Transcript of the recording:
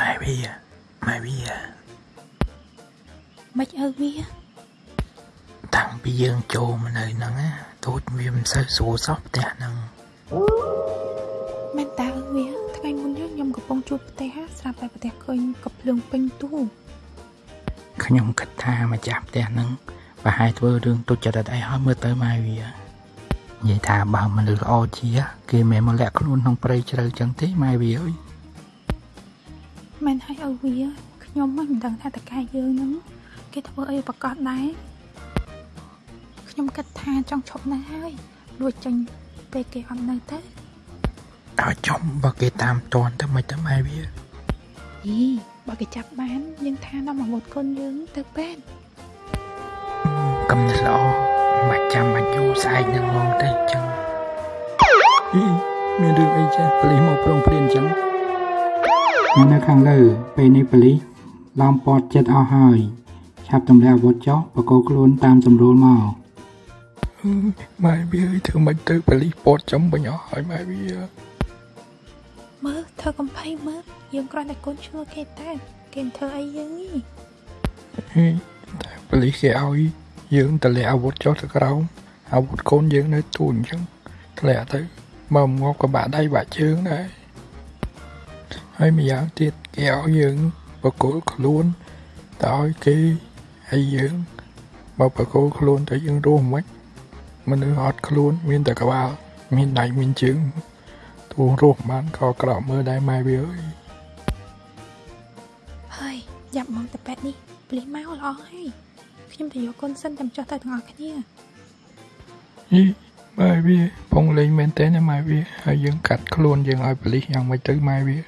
ម៉ែវាម៉ែវាមិនអើវាតាំងពីយើងចូលមកនៅហ្នឹងណាទូចវាមិនសូវស្រួលសោះផ្ទះហ្នឹងមែនតើអើវាថ្ងៃមុនហ្នឹងខ្ញុំកំពុងជួបផ្ទះស្រាប់តែផ្ទះឃើញកំភ្លើងពេញទូខ្ញុំគិតថាម្ចាស់ផ្ទះហ្នឹងប្រហែលធ្វើរឿងទុច្ចរិតអីហើយមើលទៅម៉ែវានិយាយថាបើមនុស្សល្អជា គេមិនមកលាក់ខ្លួនក្នុងព្រៃជ្រៅចឹងទេម៉ែវាអើយ មែនហើយអើវាខ្ញុំមិនដឹងថាតកែយើងហ្នឹងគេធ្វើអីប្រកាសដែរខ្ញុំគិតថាចង់ឈប់នៅហើយលួចចេញពេលគេអត់នៅទៅដល់ចំបើគេតាមតន់ទៅមិនទៅម៉ែវាយីបើគេចាប់បានយើងថានាំអាវុធគុនយើងទៅពេទ្យកំណត់ល្អមិនចាំមកយូរស្អែកនឹងងងទៅចឹងអីមានរឿងអីចេះប៉លីសមកប្រងព្រានចឹង នៅខាងលើពេលនេះប៉ូលីសឡោមព័ទ្ធចិត្តអស់ហើយឆាប់ទម្លាក់អាវុធចុះបកគោខ្លួនតាមសម្រួលមកម៉ែវាអើយធ្វើមិនទៅប៉លីសពតចំបាញ់អស់ហើយម៉ែវាមើលធ្វើកំភៃមើលយើងគ្រាន់តែកូនឈ្នួលគេតែគេមិនធ្វើអីយើងនេះហេតែប៉លីសគេឲ្យយើងតម្លាក់អាវុធចុះទៅក្រោមអាវុធកូនយើងនៅទូអញ្ចឹងធ្លាក់ទៅមកងាប់ក៏បាក់ដៃបាក់ជើងដែរ ហើយម្យ៉ាងទៀតគេឲ្យយើងបកគលខ្លួនតើឲ្យគេឲ្យយើងមកបកគលខ្លួនទៅយើងរស់មិនមនុស្សអត់ខ្លួន មានតែក្បាល មានដៃមានជើងទូរស់បានក៏ក្រក់មើលដែរម៉ែវាអើយហើយយ៉ាប់មកទៅពេទ្យនេះព្លីមកល្អហើយខ្ញុំទៅយកកូនសិនចាំចុះទៅទាំងអស់គ្នាយីម៉ែវាពងលេងមែនតើណាម៉ែវាហើយយើងកាត់ខ្លួនយើងឲ្យប៉លីសយ៉ាងម៉េចទៅម៉ែវា